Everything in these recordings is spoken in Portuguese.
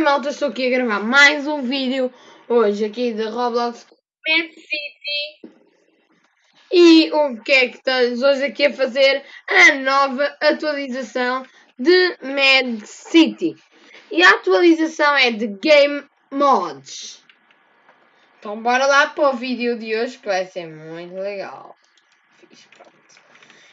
malta, estou aqui a gravar mais um vídeo hoje aqui de Roblox Mad City. E o que é que estamos hoje aqui a fazer? A nova atualização de Mad City. E a atualização é de Game Mods. Então bora lá para o vídeo de hoje que vai ser muito legal.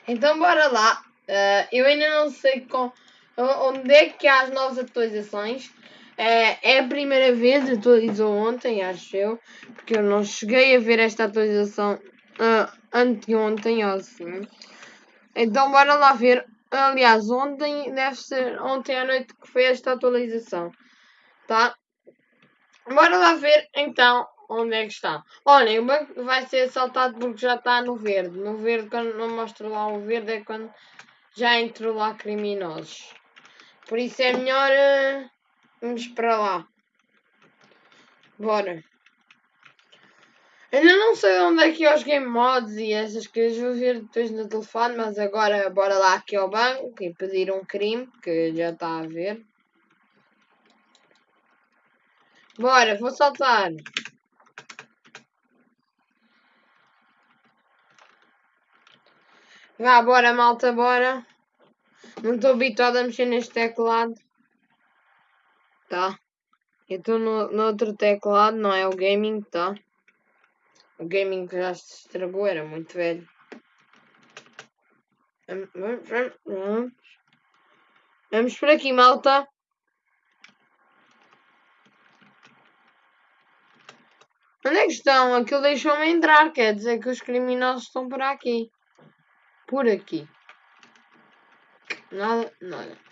Então bora lá. Uh, eu ainda não sei com, onde é que há as novas atualizações é, é a primeira vez, atualizou ontem, acho eu, porque eu não cheguei a ver esta atualização uh, anteontem ou assim. Então bora lá ver. Aliás, ontem deve ser ontem à noite que foi esta atualização. Tá? Bora lá ver então onde é que está. Olha, o banco vai ser assaltado porque já está no verde. No verde, quando não mostro lá o verde, é quando já entrou lá criminosos. Por isso é melhor. Uh Vamos para lá. Bora. Ainda não sei onde é que é os game mods e essas coisas. Vou ver depois no telefone. Mas agora bora lá aqui ao banco e pedir um crime. Que já está a ver. Bora, vou saltar. Vá, bora malta, bora. Não estou habituado a mexer neste teclado. Tá. Eu estou no, no outro teclado, não é o gaming, tá? O gaming já se estragou, era muito velho. Vamos. Vamos por aqui, malta. Onde é que estão? Aquilo deixou-me entrar, quer dizer que os criminosos estão por aqui. Por aqui. Nada, nada.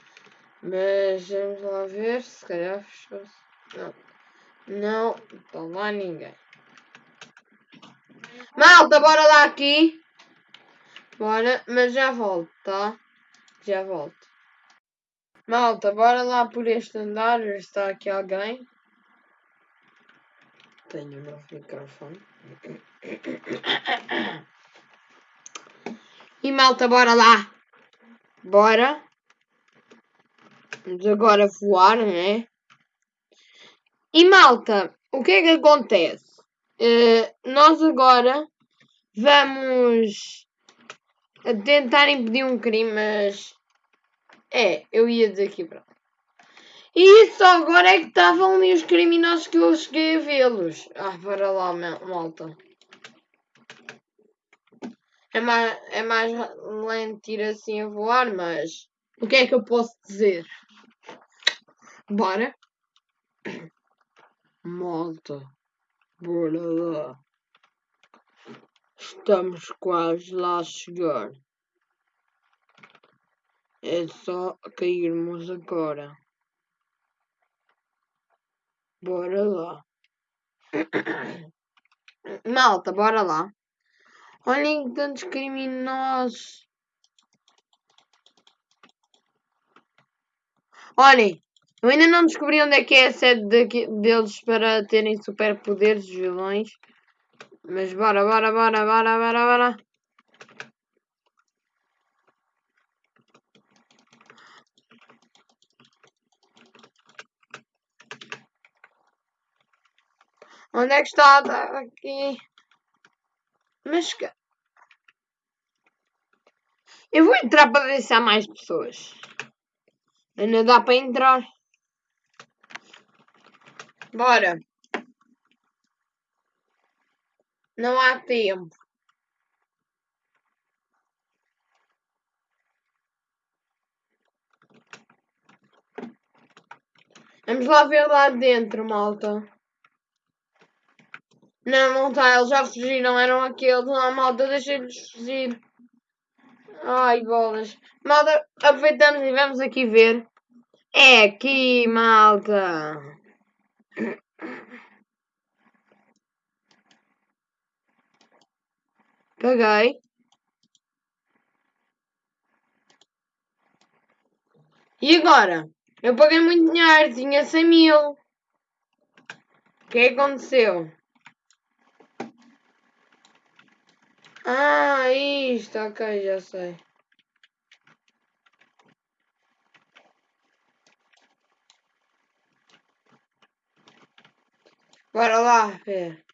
Mas vamos lá ver, se calhar fechou-se. Não. Não, está lá ninguém. Malta, bora lá aqui. Bora, mas já volto, tá? Já volto. Malta, bora lá por este andar, ver se está aqui alguém. Tenho o novo microfone. E malta, bora lá. Bora. Vamos agora voar, né? E malta, o que é que acontece? Uh, nós agora vamos tentar impedir um crime, mas é, eu ia dizer aqui para E só agora é que estavam ali os criminosos que eu cheguei a vê-los. Ah, para lá, malta. É mais, é mais lento ir assim a voar, mas o que é que eu posso dizer? Bora. Malta. Bora lá. Estamos quase lá a chegar. É só cairmos agora. Bora lá. Malta, bora lá. Olhem tantos criminosos. Olhem, eu ainda não descobri onde é que é a sede de, deles para terem superpoderes, vilões. Mas bora, bora, bora, bora, bora, bora. Onde é que está? Está aqui. Mas que... Eu vou entrar para há mais pessoas. Ainda dá para entrar. Bora. Não há tempo. Vamos lá ver lá dentro, malta. Não, não está. Eles já fugiram. Eram aqueles. Não, malta, deixa-lhes fugir. Ai, bolas. Malta, aproveitamos e vamos aqui ver. É aqui, malta. Paguei. E agora? Eu paguei muito dinheiro, tinha 100 mil. O é que aconteceu? Ah, isto, ok, já sei. Bora lá ver.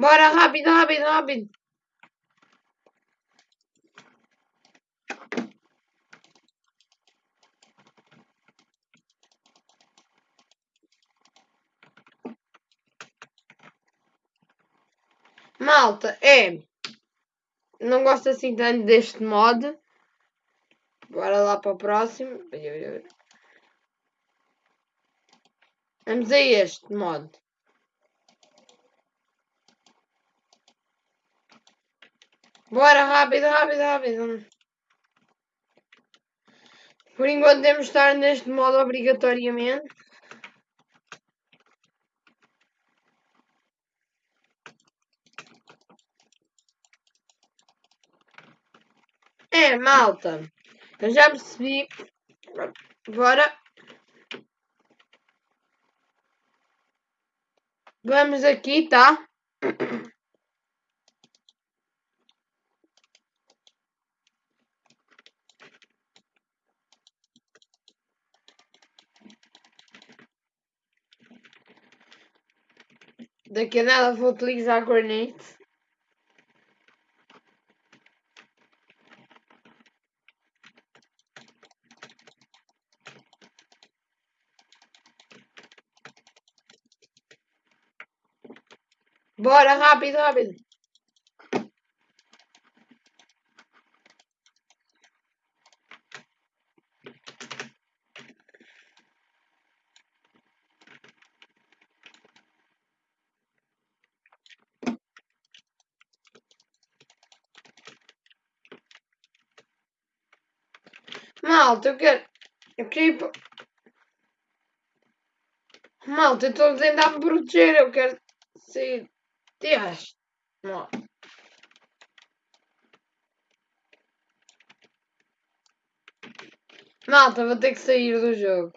Bora, rápido, rápido, rápido. Malta, é. Não gosto assim tanto deste mod. Bora lá para o próximo. Vamos a este mod. Bora, rápido, rápido, rápido. Por enquanto temos de estar neste modo obrigatoriamente. É, malta. Eu já percebi. Bora. Vamos aqui, tá? Daqui a nada vou utilizar grenade. Bora, rápido, rápido. Malta, eu quero. Eu queria ir para... Malta, eu estou a tentar me proteger. Eu quero sair deste. Malta, vou ter que sair do jogo.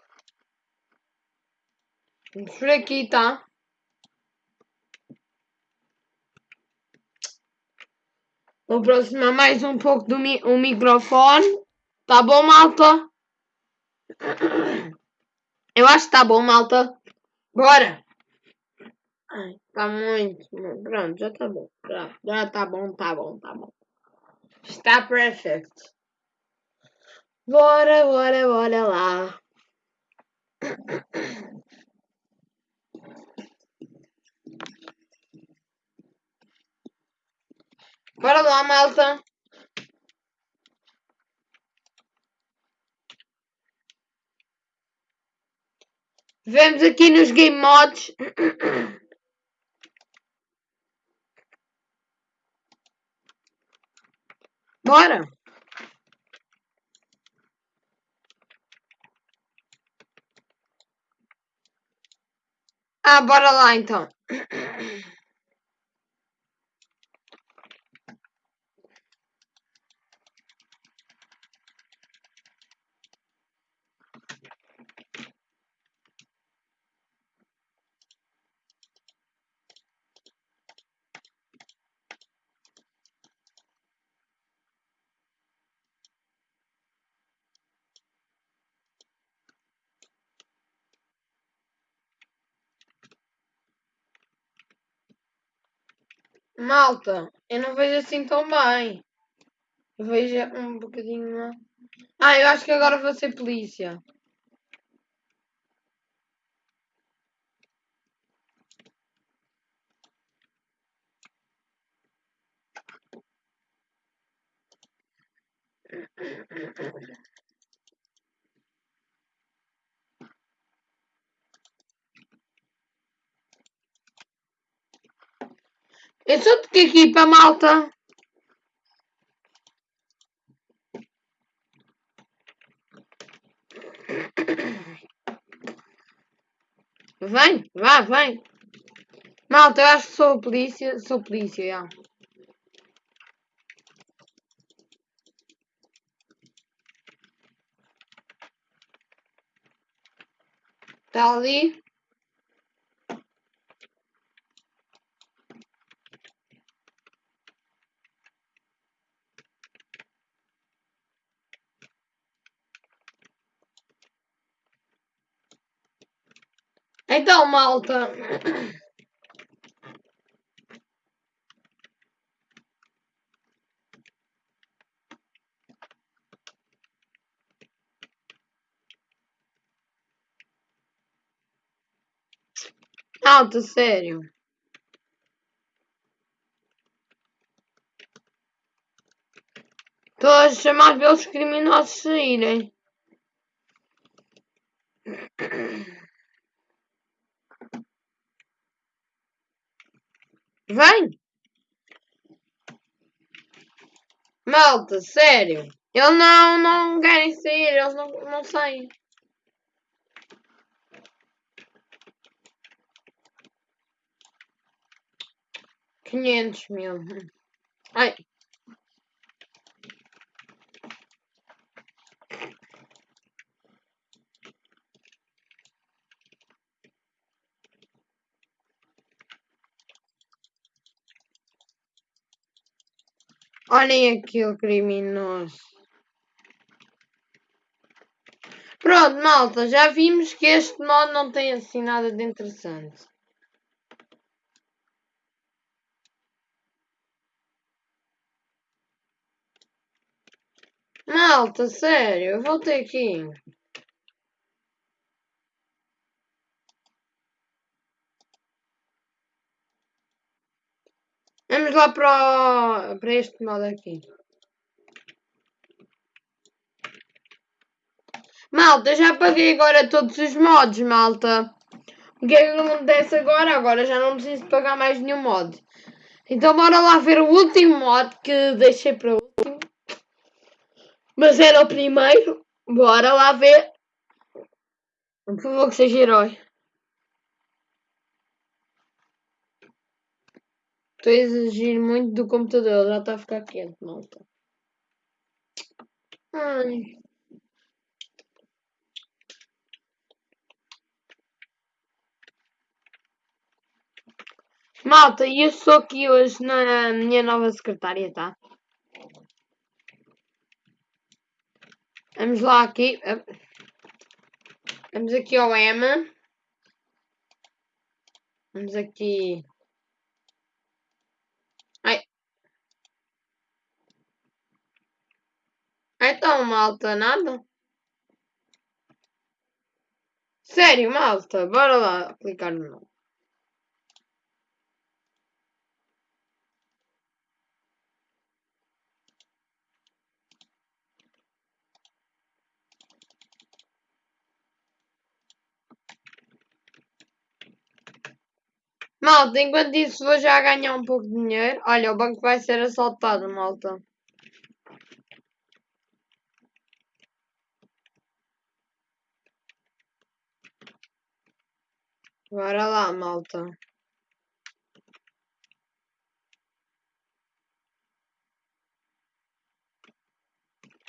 Vamos por aqui, tá? Vou aproximar mais um pouco do mi o microfone. Tá bom, malta? Eu acho que tá bom, malta. Bora! Ai, tá muito. Pronto, já tá bom. Já, já tá bom, tá bom, tá bom. Está perfect. Bora, bora, bora lá. Bora lá, malta. Vemos aqui nos game mods. Bora! Ah, bora lá então. Malta, eu não vejo assim tão bem. Eu vejo um bocadinho. Ah, eu acho que agora vou ser polícia. Eu sou de que equipa, malta? Vem, vá, vem. Malta, eu acho que sou polícia. Sou polícia, já. Está ali. Então, malta. Malta, sério. Estou a chamar pelos criminosos saírem. Vem! Malta, sério. Eles não, não querem sair, eles não, não saem. Quinhentos mil. Ai. Olhem aqui o criminoso. Pronto, malta, já vimos que este modo não tem assim nada de interessante. Malta, sério, eu voltei aqui. Vamos lá para, para este modo aqui. Malta, já paguei agora todos os modos, malta. O que é que acontece agora? Agora já não preciso pagar mais nenhum mod. Então bora lá ver o último mod que deixei para o último. Mas era o primeiro. Bora lá ver. Por favor que seja herói. Estou a exigir muito do computador, já está a ficar quente, malta. Ai. Malta, eu sou aqui hoje na minha nova secretária, tá? Vamos lá aqui. Vamos aqui ao M. Vamos aqui Malta, nada? Sério, malta, bora lá clicar no. Malta, enquanto isso vou já ganhar um pouco de dinheiro. Olha, o banco vai ser assaltado, malta. Bora lá, malta.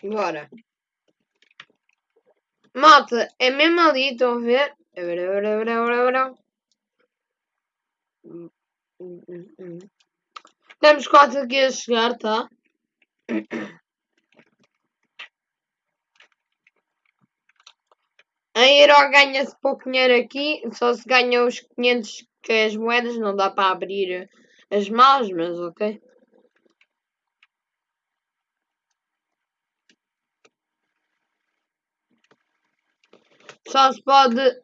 Bora. Malta, é mesmo ali, estão a ver? Temos quase aqui a chegar, tá? A Euro ganha-se pouco dinheiro aqui, só se ganha os 500 que é as moedas, não dá para abrir as malas, mas ok. Só se pode...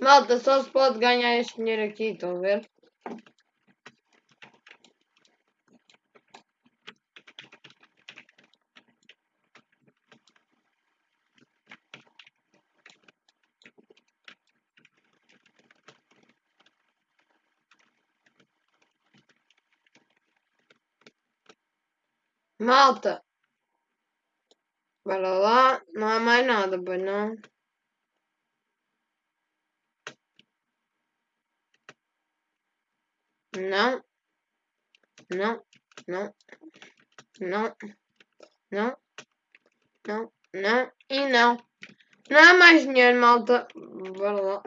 Malta, só se pode ganhar este dinheiro aqui, estão a ver? Malta. Bora lá. Não há mais nada, pois não. Não. Não. Não. Não. Não. Não. Não. E não. Não há mais dinheiro, malta. Bora lá.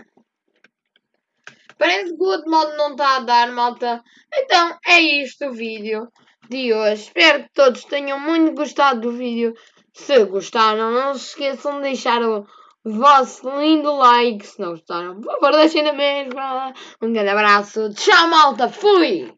Parece que o outro modo não está a dar, malta. Então, é isto o vídeo de hoje. Espero que todos tenham muito gostado do vídeo. Se gostaram, não se esqueçam de deixar o vosso lindo like. Se não gostaram, por favor, deixem na mesma. Um grande abraço. Tchau, malta. Fui!